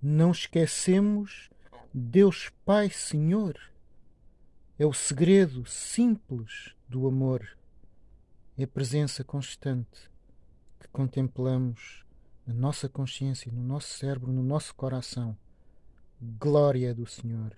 não esquecemos Deus Pai Senhor. É o segredo simples do amor. É a presença constante que contemplamos na nossa consciência, no nosso cérebro, no nosso coração. Glória do Senhor.